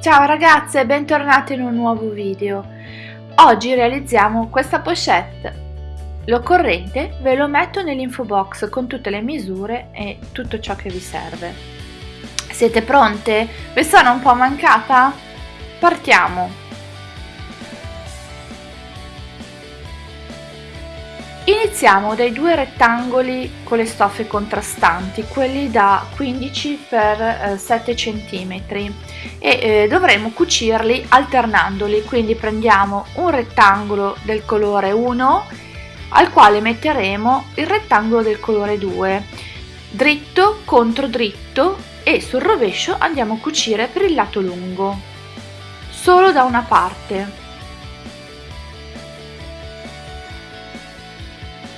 Ciao ragazze, bentornate in un nuovo video. Oggi realizziamo questa pochette. L'occorrente ve lo metto nell'info box con tutte le misure e tutto ciò che vi serve. Siete pronte? Vi sono un po' mancata? Partiamo! Iniziamo dai due rettangoli con le stoffe contrastanti, quelli da 15 x 7 cm e eh, dovremo cucirli alternandoli, quindi prendiamo un rettangolo del colore 1 al quale metteremo il rettangolo del colore 2, dritto contro dritto e sul rovescio andiamo a cucire per il lato lungo, solo da una parte.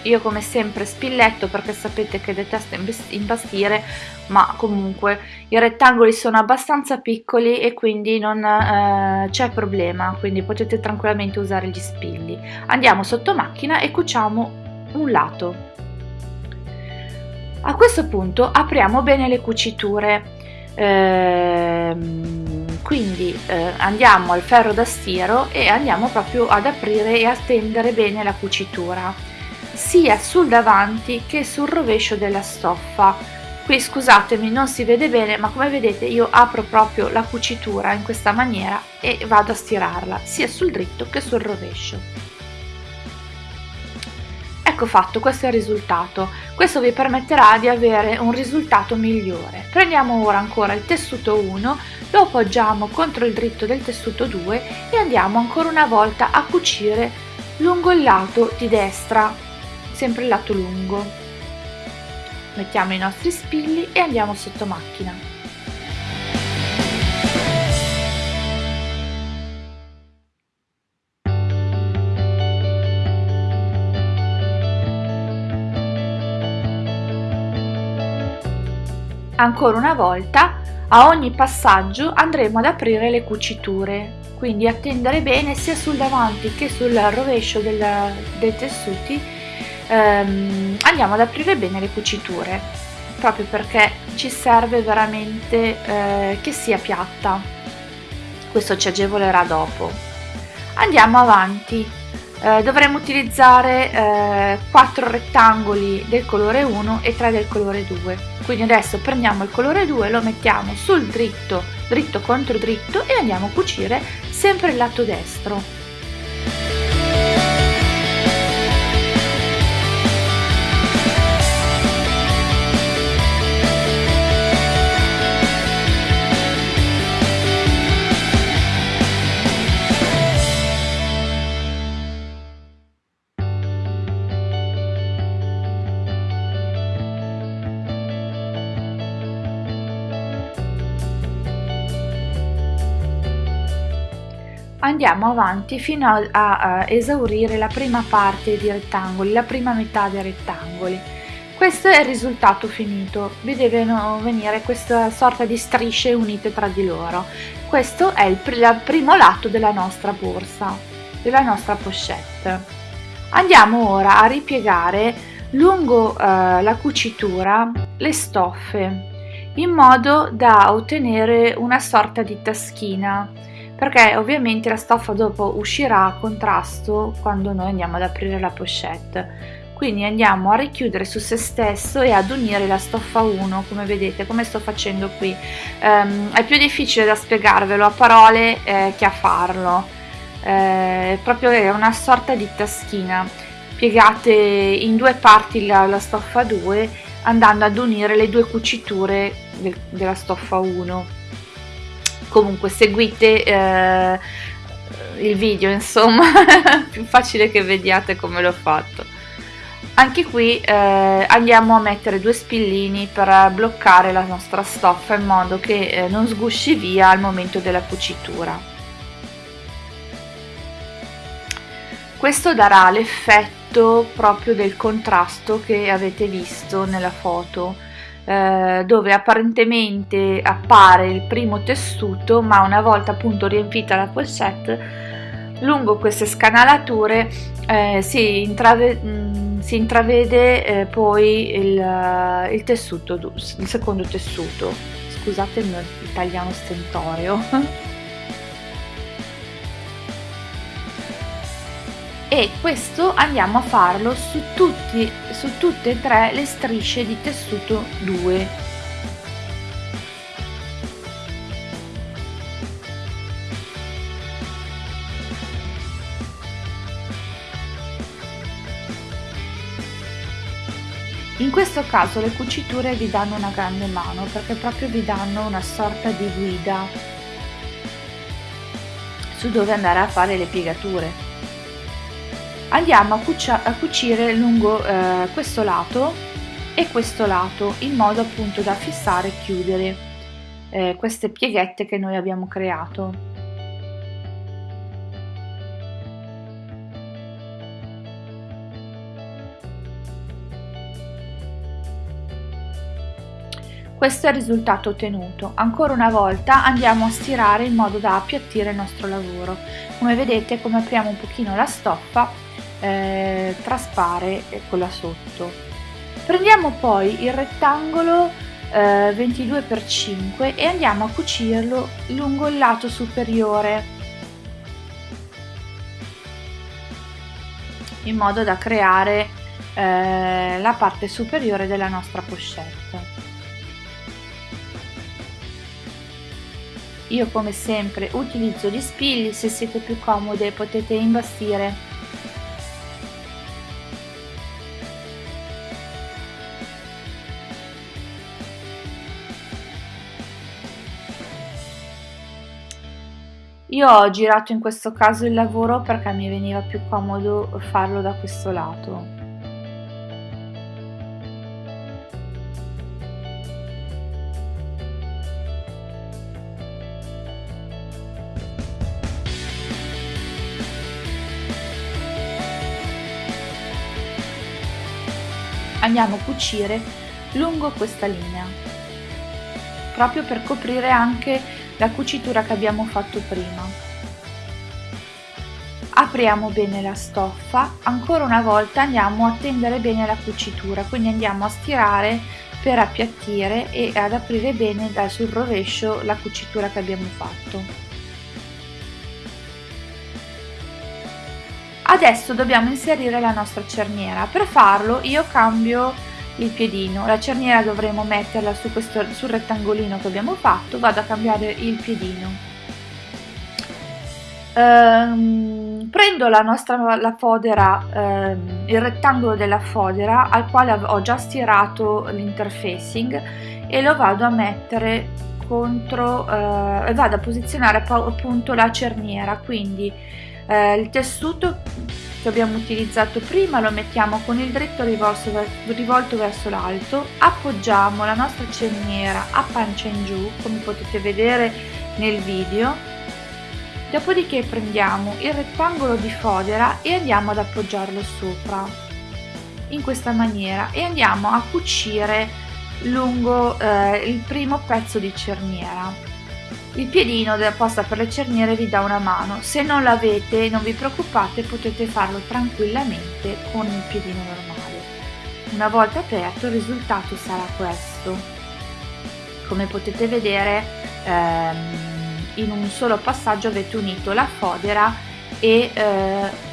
Io come sempre spilletto perché sapete che detesto impastire ma comunque i rettangoli sono abbastanza piccoli e quindi non eh, c'è problema quindi potete tranquillamente usare gli spilli. Andiamo sotto macchina e cuciamo un lato. A questo punto apriamo bene le cuciture. Ehm, quindi eh, andiamo al ferro da stiro e andiamo proprio ad aprire e a tendere bene la cucitura sia sul davanti che sul rovescio della stoffa. Qui scusatemi non si vede bene ma come vedete io apro proprio la cucitura in questa maniera e vado a stirarla sia sul dritto che sul rovescio. Ecco fatto questo è il risultato. Questo vi permetterà di avere un risultato migliore. Prendiamo ora ancora il tessuto 1 lo appoggiamo contro il dritto del tessuto 2 e andiamo ancora una volta a cucire lungo il lato di destra sempre il lato lungo. Mettiamo i nostri spilli e andiamo sotto macchina. Ancora una volta, a ogni passaggio andremo ad aprire le cuciture, quindi attendere bene sia sul davanti che sul rovescio del, dei tessuti ehm, andiamo ad aprire bene le cuciture proprio perché ci serve veramente eh, che sia piatta. Questo ci agevolerà dopo. Andiamo avanti. Eh, dovremo utilizzare eh, 4 rettangoli del colore 1 e 3 del colore 2 quindi adesso prendiamo il colore 2 lo mettiamo sul dritto dritto contro dritto e andiamo a cucire sempre il lato destro andiamo avanti fino a, a, a, esaurire la prima parte di rettangoli, la prima metà dei rettangoli. Questo è il risultato finito, vi devono venire questa sorta di strisce unite tra di loro. Questo è il, il primo lato della nostra borsa, della nostra pochette. Andiamo ora a ripiegare lungo eh, la cucitura le stoffe in modo da ottenere una sorta di taschina perché ovviamente la stoffa dopo uscirà a contrasto quando noi andiamo ad aprire la pochette. Quindi andiamo a richiudere su se stesso e ad unire la stoffa 1 come vedete come sto facendo qui. Um, è più difficile da spiegarvelo a parole eh, che a farlo. Eh, proprio è una sorta di taschina. Piegate in due parti la, la stoffa 2 andando ad unire le due cuciture del, della stoffa 1 comunque seguite eh, il video insomma più facile che vediate come l'ho fatto. Anche qui eh, andiamo a mettere due spillini per bloccare la nostra stoffa in modo che eh, non sgusci via al momento della cucitura. Questo darà l'effetto proprio del contrasto che avete visto nella foto eh, dove apparentemente appare il primo tessuto ma una volta appunto riempita la pochette lungo queste scanalature eh, si, intrave mm, si, intravede eh, poi il, il, tessuto il secondo tessuto. Scusate il mio italiano stentoreo e questo andiamo a farlo su, tutti, su tutte e tre le strisce di tessuto 2 In questo caso le cuciture vi danno una grande mano perché proprio vi danno una sorta di guida su dove andare a fare le piegature. Andiamo a, a cucire lungo eh, questo lato e questo lato in modo appunto da fissare e chiudere eh, queste pieghette che noi abbiamo creato. Questo è il risultato ottenuto. Ancora una volta andiamo a stirare in modo da appiattire il nostro lavoro. Come vedete, come apriamo un pochino la stoffa, eh, traspare quella sotto. Prendiamo poi il rettangolo eh, 22x5 e andiamo a cucirlo lungo il lato superiore in modo da creare eh, la parte superiore della nostra pochette. Io come sempre utilizzo gli spilli, se siete più comode potete imbastire Io ho girato in questo caso il lavoro perché mi veniva più comodo farlo da questo lato. andiamo a cucire lungo questa linea proprio per coprire anche la cucitura che abbiamo fatto prima. Apriamo bene la stoffa ancora una volta andiamo a tendere bene la cucitura quindi andiamo a stirare per appiattire e ad aprire bene sul rovescio la cucitura che abbiamo fatto. Adesso dobbiamo inserire la nostra cerniera, per farlo io cambio il piedino, la cerniera dovremo metterla su questo, sul rettangolino che abbiamo fatto, vado a cambiare il piedino. Ehm, prendo la nostra la fodera, ehm, il rettangolo della fodera al quale ho già stirato l'interfacing e lo vado a mettere contro, eh, vado a posizionare appunto la cerniera, quindi eh, il tessuto che abbiamo utilizzato prima lo mettiamo con il dritto rivolto, verso l'alto appoggiamo la nostra cerniera a pancia in giù come potete vedere nel video. Dopodiché prendiamo il rettangolo di fodera e andiamo ad appoggiarlo sopra in questa maniera e andiamo a cucire lungo eh, il primo pezzo di cerniera il piedino della posta per le cerniere vi dà una mano, se non l'avete non vi preoccupate potete farlo tranquillamente con il piedino normale. Una volta aperto il risultato sarà questo. Come potete vedere ehm, in un solo passaggio avete unito la fodera e eh,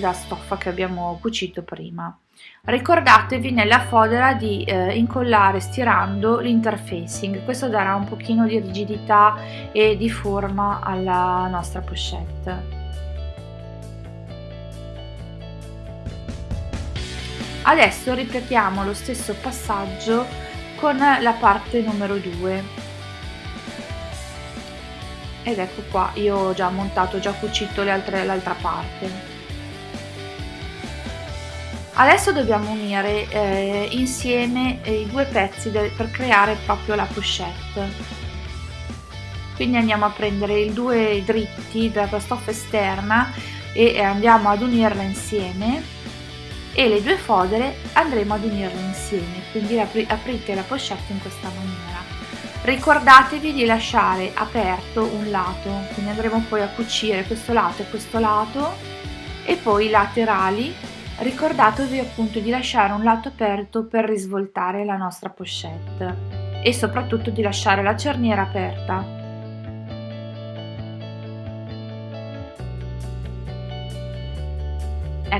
la stoffa che abbiamo cucito prima. Ricordatevi nella fodera di eh, incollare stirando l'interfacing, questo darà un pochino di rigidità e di forma alla nostra pochette. Adesso ripetiamo lo stesso passaggio con la parte numero 2 ed ecco qua io ho già montato, ho già cucito l'altra parte Adesso dobbiamo unire eh, insieme eh, i due pezzi per creare proprio la pochette. Quindi andiamo a prendere i due dritti della stoffa esterna e andiamo ad unirla insieme e le due fodere andremo ad unirle insieme, quindi apri aprite la pochette in questa maniera. Ricordatevi di lasciare aperto un lato, quindi andremo poi a cucire questo lato e questo lato e poi i laterali ricordatevi appunto di lasciare un lato aperto per risvoltare la nostra pochette e soprattutto di lasciare la cerniera aperta.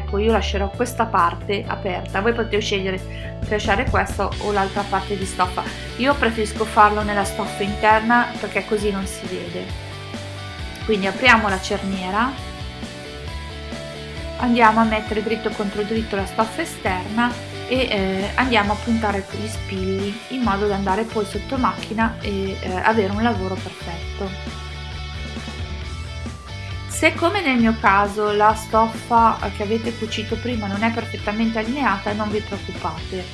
ecco io lascerò questa parte aperta. Voi potete scegliere di lasciare questa o l'altra parte di stoffa. Io preferisco farlo nella stoffa interna perché così non si vede. Quindi apriamo la cerniera andiamo a mettere dritto contro dritto la stoffa esterna e eh, andiamo a puntare gli spilli in modo da andare poi sotto macchina e eh, avere un lavoro perfetto. Se come nel mio caso la stoffa che avete cucito prima non è perfettamente allineata non vi preoccupate,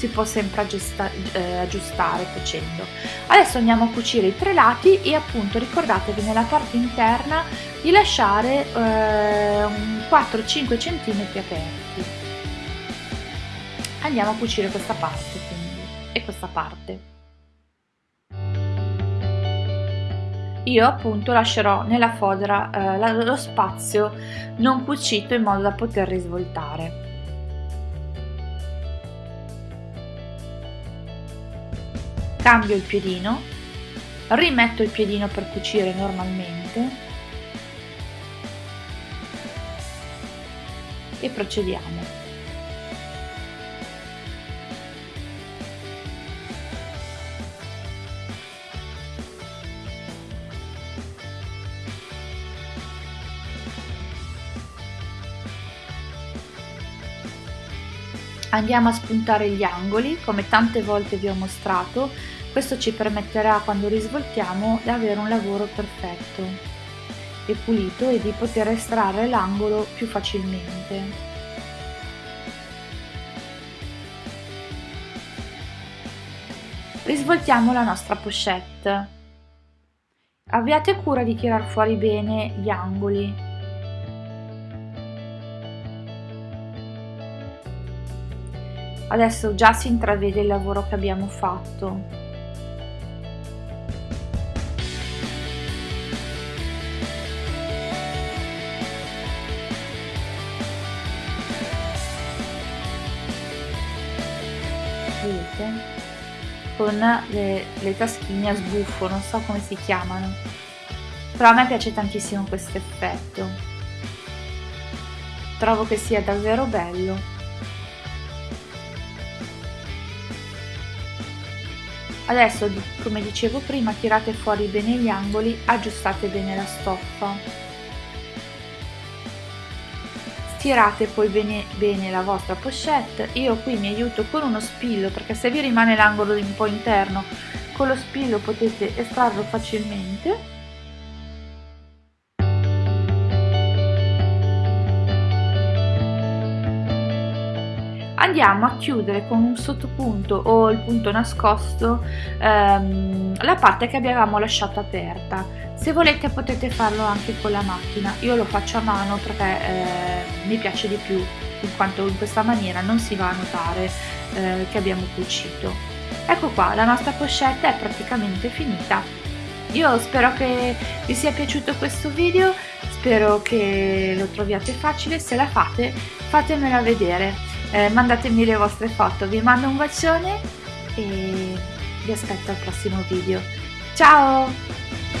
si può sempre aggiusta, eh, aggiustare facendo. Adesso andiamo a cucire i tre lati e appunto ricordatevi nella parte interna di lasciare eh, 4-5 cm aperti. Andiamo a cucire questa parte quindi e questa parte. io appunto lascerò nella fodera eh, lo spazio non cucito in modo da poter risvoltare. Cambio il piedino, rimetto il piedino per cucire normalmente e procediamo. Andiamo a spuntare gli angoli, come tante volte vi ho mostrato, questo ci permetterà quando risvoltiamo di avere un lavoro perfetto e pulito e di poter estrarre l'angolo più facilmente. Risvoltiamo la nostra pochette. Abbiate cura di tirar fuori bene gli angoli adesso già si intravede il lavoro che abbiamo fatto. Vedete? Con le, le taschine a sbuffo non so come si chiamano. Però a me piace tantissimo questo effetto. Trovo che sia davvero bello Adesso, come dicevo prima, tirate fuori bene gli angoli, aggiustate bene la stoffa. Stirate poi bene, bene la vostra pochette, io qui mi aiuto con uno spillo perché se vi rimane l'angolo un po' interno con lo spillo potete estrarlo facilmente andiamo a chiudere con un sottopunto o il punto nascosto ehm, la parte che abbiamo lasciato aperta. Se volete potete farlo anche con la macchina. Io lo faccio a mano perché eh, mi piace di più in quanto in questa maniera non si va a notare eh, che abbiamo cucito. Ecco qua la nostra pochette è praticamente finita. Io spero che vi sia piaciuto questo video spero che lo troviate facile. Se la fate fatemela vedere eh, mandatemi le vostre foto. Vi mando un bacione e vi aspetto al prossimo video. Ciao